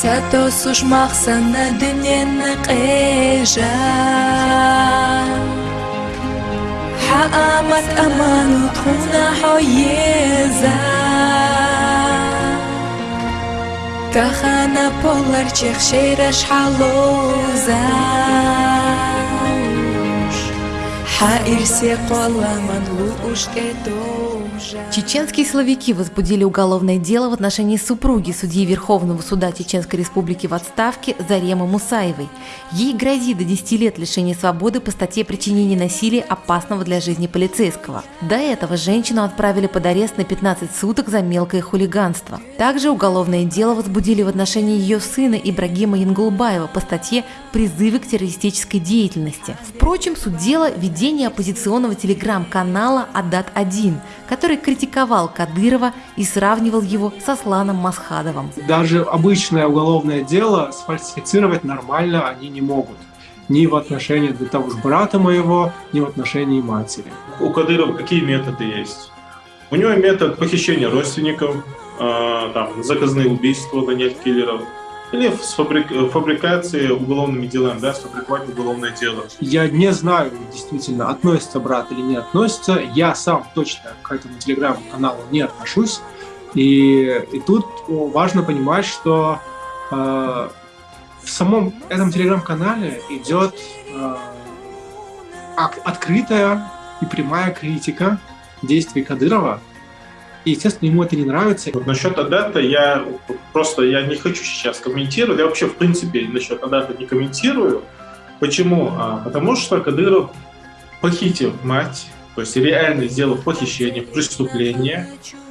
сатос ушмаксан дүниени кыйжа حقامت أمان وطخونا حيزة تخانا بولر تشيخ шейраш халуза Чеченские силовики возбудили уголовное дело в отношении супруги судьи Верховного суда Чеченской Республики в отставке Заремы Мусаевой. Ей грозит до 10 лет лишения свободы по статье причинения насилия опасного для жизни полицейского. До этого женщину отправили под арест на 15 суток за мелкое хулиганство. Также уголовное дело возбудили в отношении ее сына Ибрагима Янгулбаева по статье «Призывы к террористической деятельности». Впрочем, суть дела – ведение оппозиционного телеграм-канала «Адат-1», который критиковал Кадырова и сравнивал его со Сланом Масхадовым. Даже обычное уголовное дело сфальсифицировать нормально они не могут. Ни в отношении для того же брата моего, ни в отношении матери. У Кадырова какие методы есть? У него метод похищения родственников, э, там, заказные убийства, нанять киллеров, или с фабрик... фабрикацией уголовными делами, да, сфабриковать уголовное дело. Я не знаю, действительно, относится брат или не относится. Я сам точно к этому телеграм-каналу не отношусь. И, и тут важно понимать, что э, в самом этом телеграм-канале идет э, открытая и прямая критика действий Кадырова и, естественно, ему это не нравится. Вот насчет Адата я просто я не хочу сейчас комментировать. Я вообще, в принципе, насчет Адата не комментирую. Почему? А, потому что Кадыров похитил мать, то есть реально сделав похищение, преступление,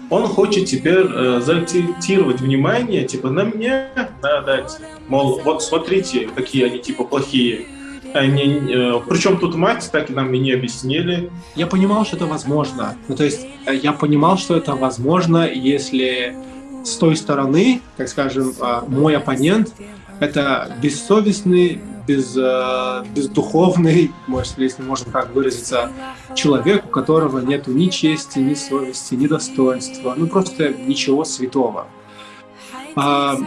он хочет теперь э, заакцентировать внимание типа на меня, на Адате. Мол, вот смотрите, какие они типа плохие. Они, э, причем тут мать, так и нам и не объяснили. Я понимал, что это возможно. Ну, то есть э, я понимал, что это возможно, если с той стороны, так скажем, э, мой оппонент это бессовестный, без, э, бездуховный, может, если можно так выразиться, человек, у которого нет ни чести, ни совести, ни достоинства, ну просто ничего святого. А,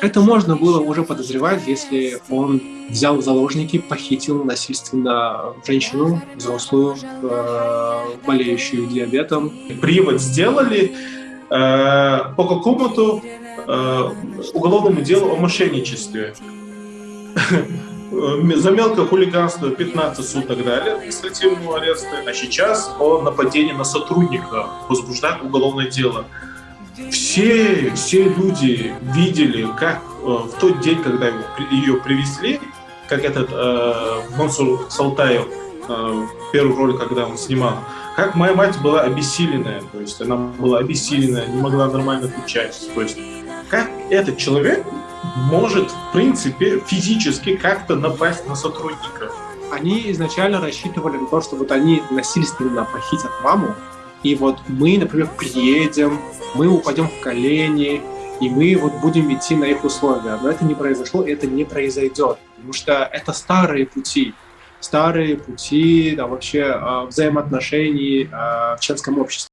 это можно было уже подозревать, если он взял в заложники, похитил насильственно женщину, взрослую, э, болеющую диабетом. Привод сделали э, по какому-то э, уголовному делу о мошенничестве. За мелкое хулиганство 15 суток дали административного ареста, а сейчас о нападении на сотрудника возбуждает уголовное дело. Все, все люди видели, как э, в тот день, когда его, ее привезли, как этот э, Мансур Салтаев, э, первый ролик, когда он снимал, как моя мать была обессиленная, то есть она была обессиленная, не могла нормально отвечать, то есть как этот человек может, в принципе, физически как-то напасть на сотрудника. Они изначально рассчитывали на то, что вот они насильственно похитят маму, и вот мы, например, приедем, мы упадем в колени, и мы вот будем идти на их условия. Но это не произошло, это не произойдет, потому что это старые пути, старые пути да, вообще а, взаимоотношений а, в членском обществе.